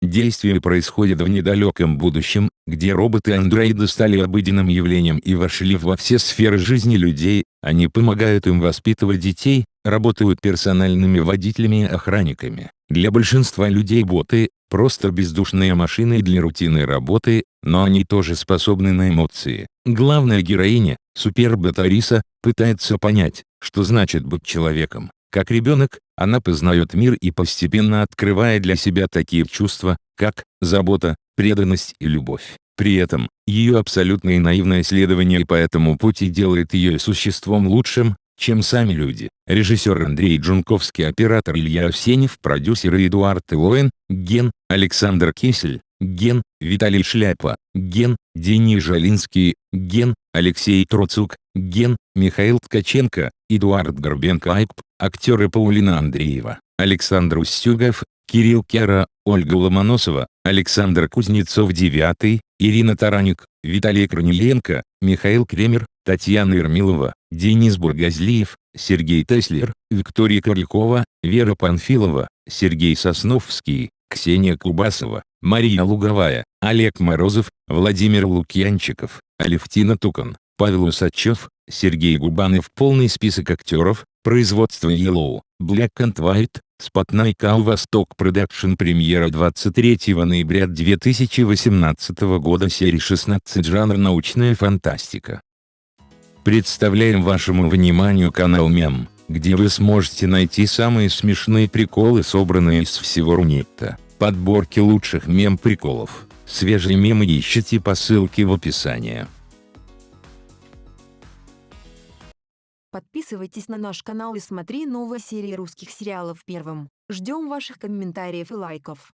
Действие происходит в недалеком будущем, где роботы-андроиды стали обыденным явлением и вошли во все сферы жизни людей, они помогают им воспитывать детей, работают персональными водителями и охранниками. Для большинства людей боты – просто бездушные машины для рутинной работы, но они тоже способны на эмоции. Главная героиня, супербот Ариса, пытается понять, что значит быть человеком. Как ребенок, она познает мир и постепенно открывает для себя такие чувства, как забота, преданность и любовь. При этом, ее абсолютное наивное исследование по этому пути делает ее существом лучшим, чем сами люди. Режиссер Андрей Джунковский, оператор Илья Овсенев, продюсеры Эдуард Илоэн, Ген, Александр Кисель, Ген, Виталий Шляпа, Ген, Денис Жалинский, Ген, Алексей Троцук, Ген, Михаил Ткаченко, Эдуард Горбенко Айп, актеры Паулина Андреева, Александр Устюгов, Кирилл Кера, Ольга Ломоносова, Александр Кузнецов-9, Ирина Тараник, Виталий Корнеленко, Михаил Кремер, Татьяна Ермилова, Денис Бургазлиев, Сергей Теслер, Виктория Королькова, Вера Панфилова, Сергей Сосновский, Ксения Кубасова, Мария Луговая, Олег Морозов, Владимир Лукьянчиков, Алевтина Тукан, Павел Усачев, Сергей Губанов. Полный список актеров, производство Yellow, Black and White, Spotlight Cow Восток Продакшн Премьера 23 ноября 2018 года Серия 16 Жанр научная фантастика Представляем вашему вниманию канал Мем, где вы сможете найти самые смешные приколы собранные из всего Рунета. Подборки лучших мем-приколов, свежие мемы ищите по ссылке в описании. Подписывайтесь на наш канал и смотри новые серии русских сериалов первым. Ждем ваших комментариев и лайков.